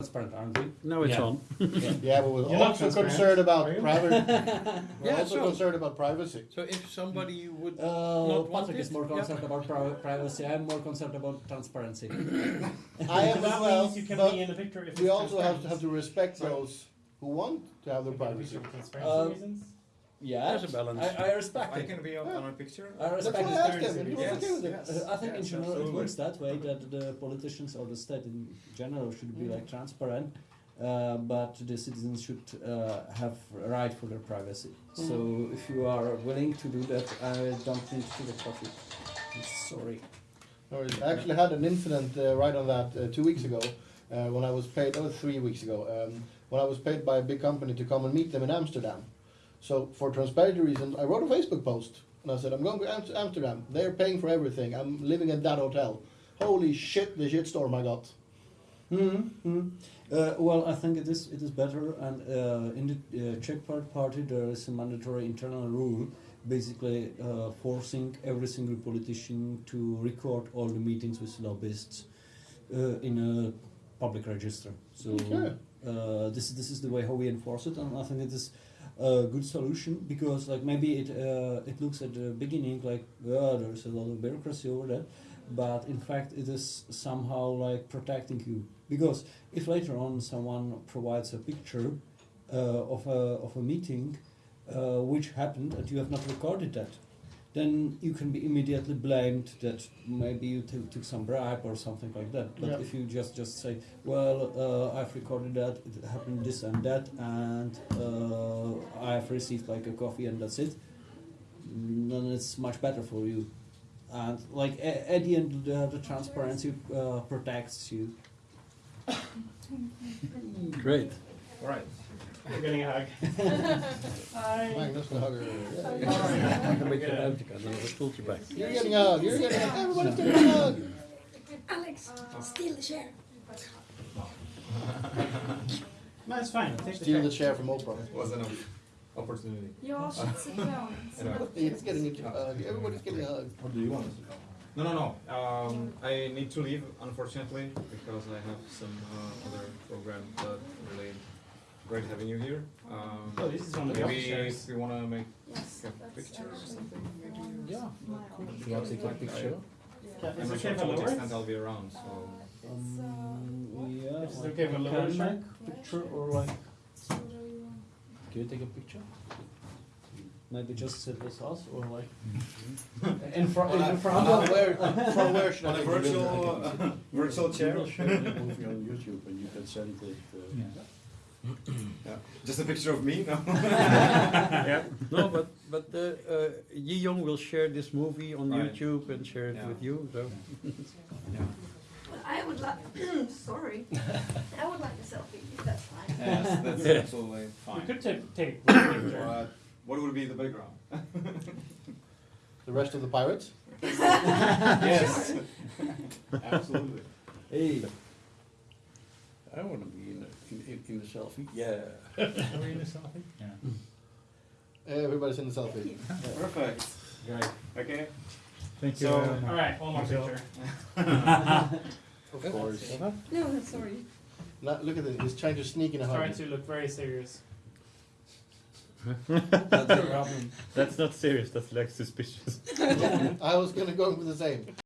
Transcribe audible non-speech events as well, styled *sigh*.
transparent, aren't we? Now it's Yeah. on. Yeah, but we're You're not also transparent, concerned about are you? private. *laughs* We're Yeah, also so- concerned about privacy. So if somebody would Uh, not want Patrick is it, more yeah. concerned about pri- privacy. I'm more concerned about transparency. *coughs* *coughs* I am So as that well, means you can but be in the picture if we it's also have to transparent. have to respect Sorry. those who want to have their You privacy. for transparency Uh, reasons. Yeah, There's a balance. I, I respect I it. can be on, on a picture. I respect why it. I asked him, and he was Yes, okay with it. yes. I think in Yes, general it works that way that the politicians or the state in general should be like transparent, uh, but the citizens should uh, have a right for their privacy. So if you are willing to do that, I don't need to the coffee. Sorry. No worries. I actually had an incident uh, right on that uh, two weeks ago uh, when I was paid, oh, three weeks ago, um, when I was paid by a big company to come and meet them in Amsterdam. So for transparency reasons, I wrote a Facebook post and I said, I'm going to Amsterdam. They're paying for everything. I'm living at that hotel. Holy shit, the shitstorm I got. Mm-hmm. Uh, well, I think it is it is better, and uh, in the uh, Czech part party there is a mandatory internal rule, basically uh, forcing every single politician to record all the meetings with lobbyists uh, in a public register. So Okay. uh, this this is the way how we enforce it, and I think it is a good solution because like maybe it uh, it looks at the beginning like there's a lot of bureaucracy over that, but in fact it is somehow like protecting you. Because if later on someone provides a picture uh, of a of a meeting uh, which happened and you have not recorded that then you can be immediately blamed that maybe you took took some bribe or something like that but Yeah. if you just just say well uh, I've recorded that it happened this and that and uh, I've received like a coffee and that's it then it's much better for you and like a- at the end the, the transparency uh, protects you *coughs* Great. All right. You're getting a hug. *laughs* Hi. Magnus the hugger. Een beetje ruimte kan, dan een stoeltje bij. you back. You're getting a hug. You're getting a hug. Everybody's getting a hug. Alex, steal the chair. No, it's fine. Take the Steal the chair. chair from Oprah. Was an opportunity. Jag should sit down. *laughs* Anyway. He's getting a hug. Everybody's getting a hug. What do you want? No, no, no. Um, I need to leave, unfortunately, because I have some uh, other program that really great having you here. Um, Oh, this is one of the maybe office if you want to make Yes, a picture or something, maybe. Yeah. my You want to take a picture? Yeah, I'm Is not it sure okay to I what lower extent? I'll be around, so. It's, uh, Um, yeah, Is it like okay if I you lower can it? make picture or like you Can you take a picture? maybe just sit with us or like *laughs* in front in front of *laughs* where, *laughs* from where should I On a virtual, uh, virtual chair. We will share the movie on YouTube and you can send it. Uh, Yeah. Just a picture of me, no? *laughs* yeah. No, but but uh, uh, Yi Young will share this movie on Right. YouTube and share it Yeah. with you. So Yeah. Well, I would like, *clears throat* sorry, I would like a selfie, if that's fine. Yes, that's *laughs* Yeah. absolutely You could take, take a picture. But what would be the background? *laughs* The rest of the pirates? yes. Absolutely. hey I want to be in the, in, in, in the selfie. Yeah. Are we in a selfie? Yeah. Everybody's in the selfie. Perfect. great Okay. Thank you. So- very much. All right, one more picture. *laughs* Of course. No, sorry. Now, look at this. He's trying to sneak in a Trying to look very serious. *laughs* that's the problem That's not serious, that's like suspicious. *laughs* I was gonna go with the same.